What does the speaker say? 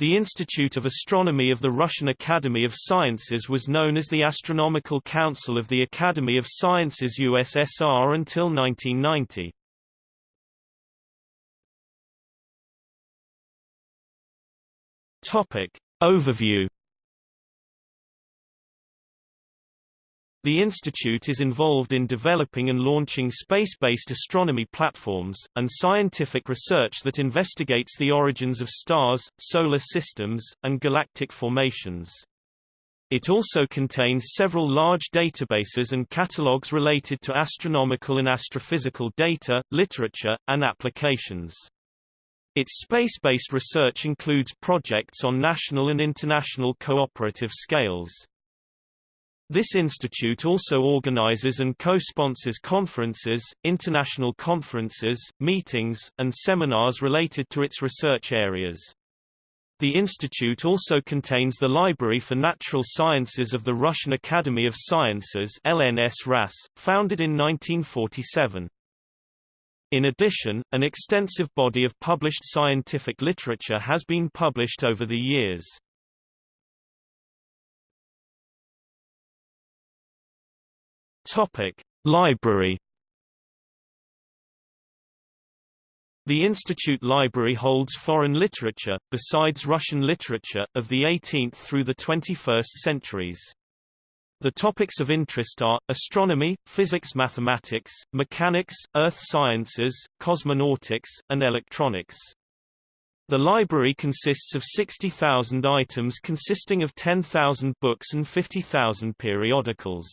The Institute of Astronomy of the Russian Academy of Sciences was known as the Astronomical Council of the Academy of Sciences USSR until 1990. Topic. Overview The institute is involved in developing and launching space-based astronomy platforms, and scientific research that investigates the origins of stars, solar systems, and galactic formations. It also contains several large databases and catalogues related to astronomical and astrophysical data, literature, and applications. Its space-based research includes projects on national and international cooperative scales. This institute also organizes and co-sponsors conferences, international conferences, meetings, and seminars related to its research areas. The institute also contains the Library for Natural Sciences of the Russian Academy of Sciences LNS RAS, founded in 1947. In addition, an extensive body of published scientific literature has been published over the years. Topic: Library The Institute Library holds foreign literature, besides Russian literature, of the 18th through the 21st centuries. The topics of interest are, astronomy, physics-mathematics, mechanics, earth sciences, cosmonautics, and electronics. The library consists of 60,000 items consisting of 10,000 books and 50,000 periodicals.